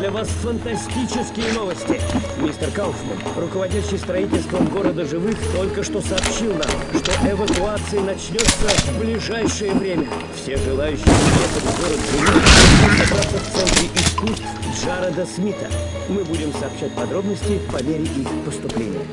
для вас фантастические новости. Мистер Кауфман, руководящий строительством города живых, только что сообщил нам, что эвакуация начнется в ближайшее время. Все желающие приехать в город живых будут собраться в Центре искусств Джареда Смита. Мы будем сообщать подробности по мере их поступления.